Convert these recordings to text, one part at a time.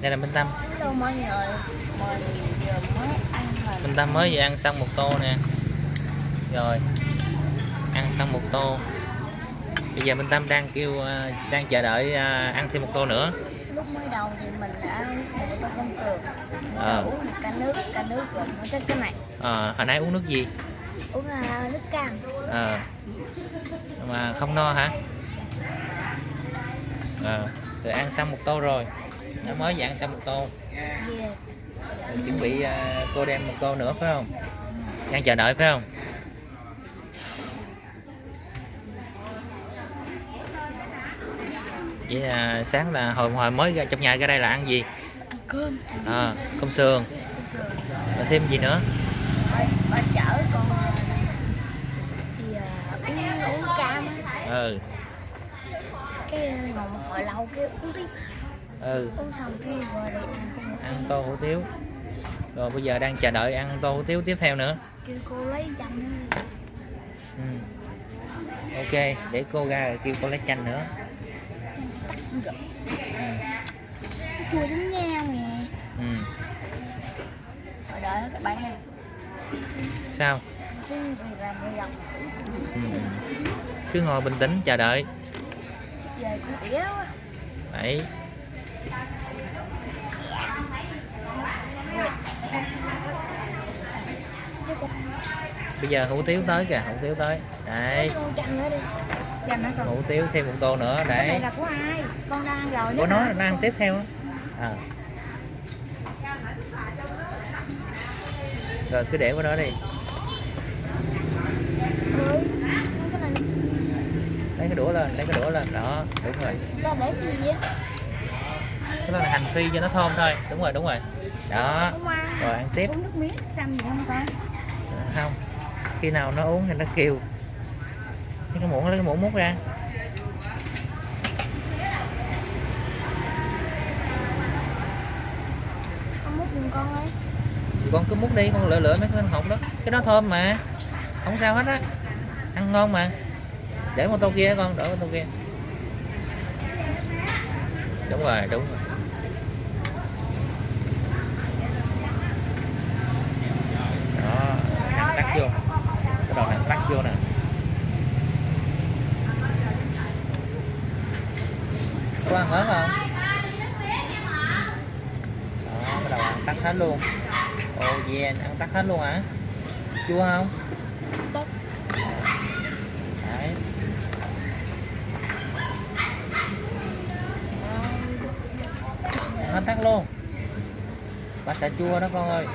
đây là Minh Tâm. Hello mọi người Mình vừa mới ăn Minh Tâm mới vừa ăn xong một tô nè. Rồi ăn xong một tô. Bây giờ Minh Tâm đang kêu à, đang chờ đợi à, ăn thêm một tô nữa. Lúc mới đầu thì mình đã uống một tô công sườn. Ờ. Uống một ca nước Ca nước gồm có tới cái này. Ờ, hồi nãy uống nước gì? Uống uh, nước cam. Ờ. mà không no hả? Ờ, rồi ăn xong một tô rồi nó mới ăn xong một tô. Yes. Rồi chuẩn bị à, cô đem một tô nữa phải không? Đang chờ đợi phải không? Vậy là sáng là hồi hồi mới ra trong nhà ra đây là ăn gì? Ăn cơm. À, cơm sườn. Rồi thêm gì nữa? Con thì uh, uống, uống cam ừ. Cái uh, ngồi hồi lâu cái uống tiếp ừ. Ăn tô hủ tiếu. Rồi bây giờ đang chờ đợi ăn tô hủ tiếu tiếp theo nữa. Kêu cô lấy chanh nữa. Ừ. ok để cô ra rồi kêu cô lấy chanh nữa. Ừ. chua giống nhau nè. Ừ. Rồi đợi các bạn nha sao? Lòng ừ. cứ ngồi bình tĩnh chờ đợi. Đấy Chứ con bây giờ hủ tiếu tới kìa hủ tiếu tới. Đấy hủ tiếu thêm một tô nữa này đấy là của ai? Con đang ăn rồi của nữa nó ăn tiếp theo à. rồi cứ để qua đó đi. Này lấy cái đũa lên lấy cái đũa lên. Đó đúng rồi. Cái đó là hành phi cho nó thơm thôi. Đúng rồi đúng rồi. Đó. Rồi ăn tiếp. Uống nước miếng xăm gì không con? không khi nào nó uống thì nó kêu. Lấy cái muỗng lấy cái muỗng múc ra. Con múc giùm con con cứ múc đi con lựa lựa mấy cái hột đó. Cái đó thơm mà. Không sao hết á. Ăn ngon mà. Để một tô kia con đỡ một tô kia. Đúng rồi đúng rồi đó ăn tắt vô cái đầu này tắt vô nè có ăn hết không? Đó cái đầu ăn tắt hết luôn. Ồ yeah ăn tắt hết luôn hả? Chua không? Tốt. Đấy. Ăn hết tắt luôn. Bà sợ chua đó con ơi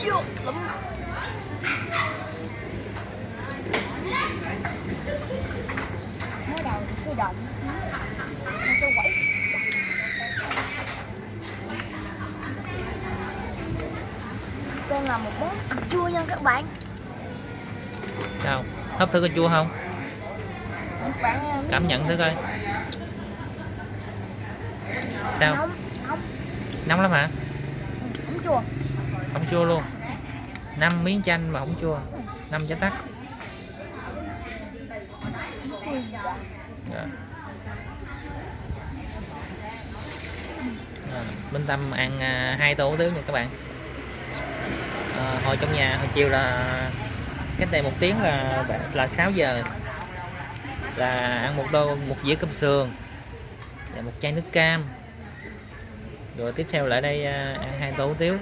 Chua lắm. Mới đầu thì cái xíu. Nó sẽ quẩy. Con làm một món chua nha các bạn. Sao? Hấp thử có chua không? Bạn cảm nhận thử coi. Sao? Nóng nóng. Nóng lắm hả? Không chua không chua luôn. Năm miếng chanh mà không chua. Năm trái tắc. Ui À, Minh Tâm ăn à, hai tô hủ tiếu nha các bạn. À, hồi trong nhà hồi chiều là cách đây một tiếng là là 6 giờ. Là ăn một tô một dĩa cơm sườn và một chai nước cam. Rồi tiếp theo lại đây à, ăn hai tô hủ tiếu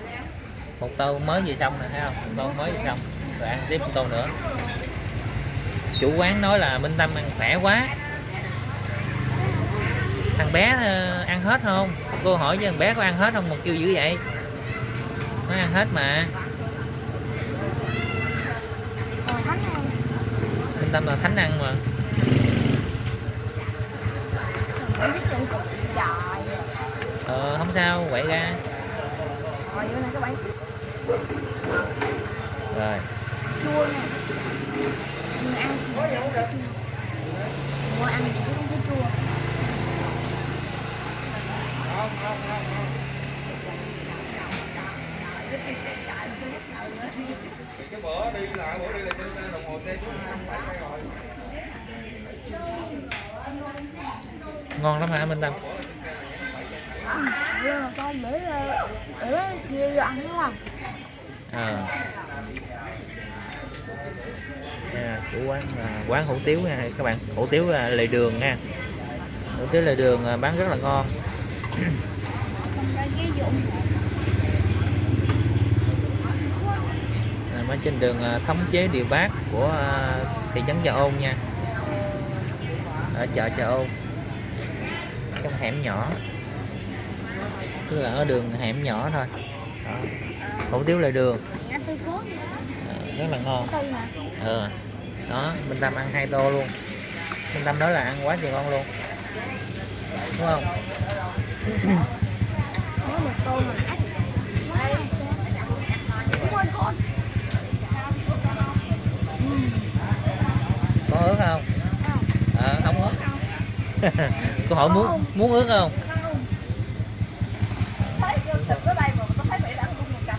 một tô mới vừa xong nè, thấy không? Một tô mới vừa xong. Rồi ăn tiếp một tô nữa. Chủ quán nói là Minh Tâm ăn khỏe quá. Thằng bé ờ, ăn hết không? Cô hỏi với thằng bé có ăn hết không? Một kêu dữ vậy. Nó ăn hết mà. Minh Tâm là thánh ăn mà. Ờ không sao, quậy ra. Rồi vô nè các bạn rồi Chua nè Mình ăn thì Mua ăn thì không thấy chua Không, không, không, không. cái bữa đi lại bữa đi là trên đồng hồ xe chú không phải rồi ngon lắm hả Minh Tâm nhưng mà con để để kia vô ăn đúng không ờ Nha, của quán à, quán hủ tiếu nha các bạn. Hủ tiếu à, lề đường nha. Hủ tiếu lề đường à, bán rất là ngon. Ở trên đường à, thống chế điều bác của à, thị trấn chợ ôn nha. Ở chợ chợ ôn. Trong hẻm nhỏ là ở đường hẻm nhỏ thôi. Đó. hủ tiếu lề đường. À, rất là ngon. Ừ đó Minh Tâm ăn hai tô luôn. Minh Tâm nói là ăn quá trời ngon luôn. Đúng không? Có ướt không? Ờ không ướt cô hỏi muốn muốn ướt không thấy vô sụp ở đây mà tôi thấy bị đã luôn một cặp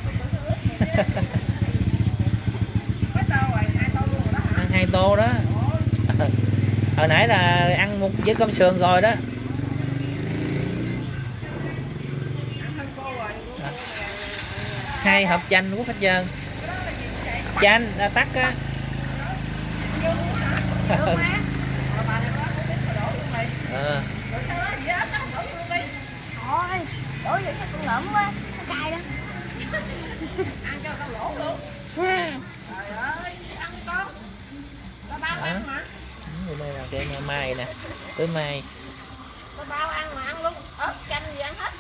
ăn hai tô đó. Hồi nãy là ăn một với cơm sườn rồi đó. Hai hộp chanh quốc hết trơn. Chanh là tắt á. Ờ. Thôi đổ vậy chắc cũng ngợm quá. Nó cay đó ăn cho tao lỗ luôn. Đó Ừ, đây là cây mai nè. Tới mai. Bao ăn mà ăn luôn. Ớt chanh gì ăn hết.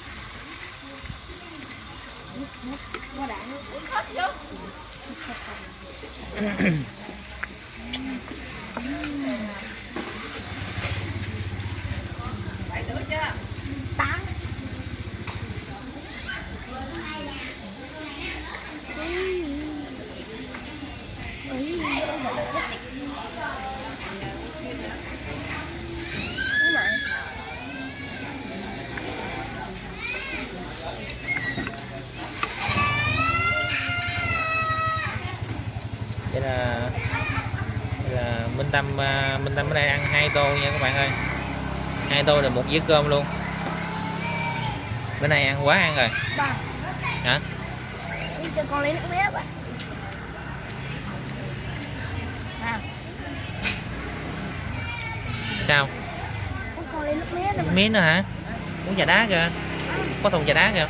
Qua đạn. Uống hết vô tám Đúng rồi. đây là đây là Minh Tâm à, Minh Tâm ở đây ăn hai tô nha các bạn ơi. Hai tô là một dĩa cơm luôn. Bữa nay ăn quá ăn rồi. Hả? đi cho con lấy nước mía ba à sao? Có con lấy nước mía nữa hả? Uống trà đá kìa. Có thùng trà đá kìa.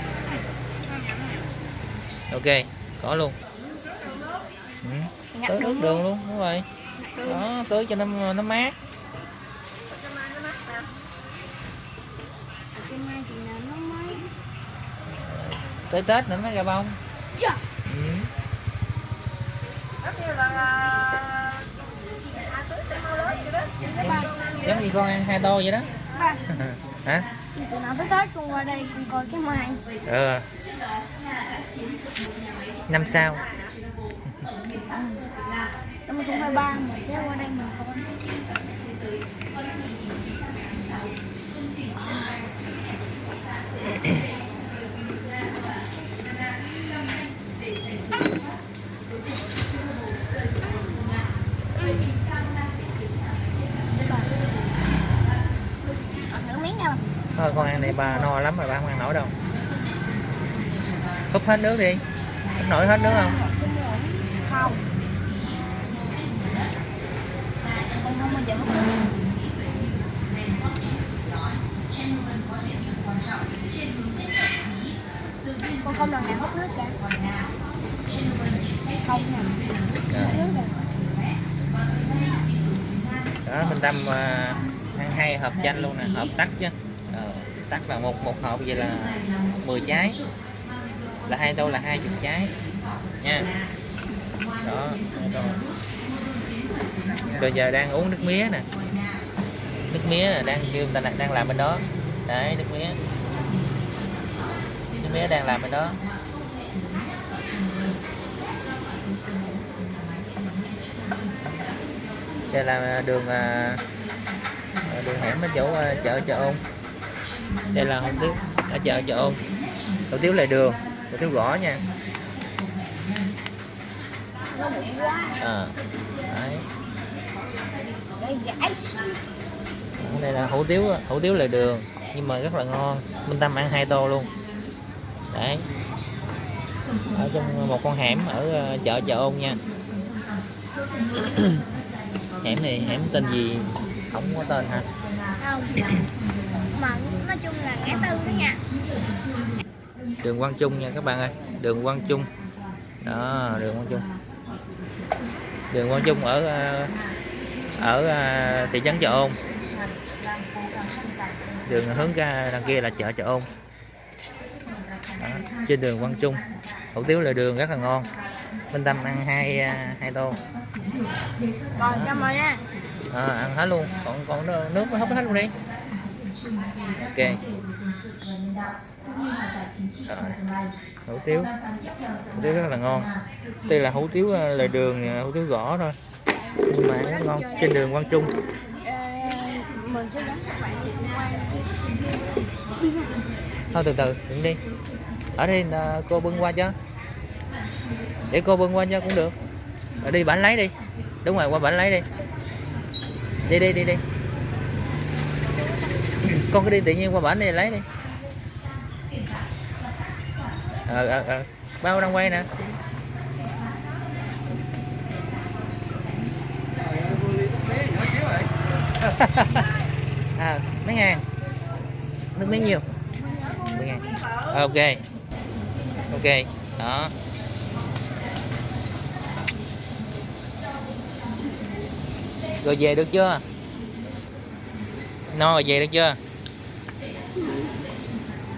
Ok có luôn. Ừ. Tưới nước đường luôn đúng rồi đó tưới cho nó nó mát. Mới tới tết nữa nó ra bông. Chà. ừ. giống như con ăn hai tô vậy đó. Ba hả? Từ nào tới Tết con qua đây con coi cái mai ừ năm sau năm không hai ba mà sẽ qua đây mình nha thôi con ăn này bà no lắm rồi bà không ăn nổi đâu. Húp hết nước đi. Húp nổi hết nước không? Không con không bao giờ hút nước con không lần nào hút nước cả. Không nè. Hút nước rồi đó mình đâm à, ăn hai hộp chanh luôn nè hộp tắc chứ. Ờ, tắc là một một hộp vậy là 10 trái. Là hai tô là hai chục trái. Nha. Đó rồi rồi giờ đang uống nước mía nè. Nước mía là đang kêu người ta đang làm bên đó. Đấy nước mía. Nước mía đang làm bên đó. Đây là đường à, đường hẻm ở chỗ à, chợ chợ ôn. Đây là không tiếu ở chợ chợ ôn. Hủ tiếu lại đường hủ tiếu gõ nha. À, đây là hủ tiếu hủ tiếu lề đường, nhưng mà rất là ngon. Minh Tâm ăn hai tô luôn. Đấy. Ở trong một con hẻm ở ờ, chợ chợ ôn nha. Hẻm này, hẻm tên gì? Không có tên hả? Không mà nói chung là ngã tư đó nha đường Quang Trung nha các bạn ơi. Đường Quang Trung. Đó, đường Quang Trung. Đường Quang Trung ở ờ, ở ờ, thị trấn Chợ Ôn. Đường hướng ra đằng kia là chợ Chợ Ôn. Đó, trên đường Quang Trung. Hủ tiếu là đường rất là ngon. Minh Tâm ăn hai ờ, hai tô. Còn xong rồi nha. À, ăn hết luôn. Còn còn nước- mới hấp hết luôn đi. Ok. Rồi, hủ tiếu. Hủ tiếu rất là ngon. Đây là hủ tiếu ờ, lề đường ờ, hủ tiếu gõ thôi nhưng mà rất ngon trên đường Quang Trung. Mình sẽ các bạn thôi, từ từ, đứng đi. Ở đây là cô bưng qua cho. Để cô bưng qua cho cũng được. Ở đi bản lấy đi. Đúng rồi, qua bản lấy đi. Đi đi đi đi. Con cứ đi tự nhiên qua bản này lấy đi. Ờ ờ ờ. Bao đang quay nè. à mấy ngàn. Nước miếng nhiêu mười ngàn. Ok. Ok. Đó. Rồi về được chưa? No rồi về được chưa?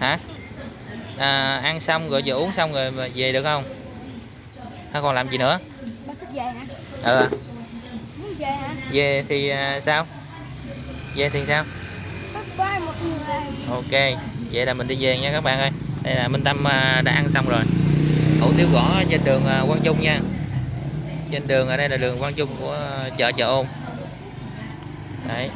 Hả? À, ăn xong rồi giờ uống xong rồi mà về được không? Hay còn làm gì nữa? Ừ. Muốn về hả? Về thì à, sao về thì sao? Ok vậy là mình đi về nha các bạn ơi. Đây là Minh Tâm à, đã ăn xong rồi. Hủ tiếu gõ trên đường à, Quang Trung nha. Trên đường ở đây là đường Quang Trung của chợ chợ ôn. Đấy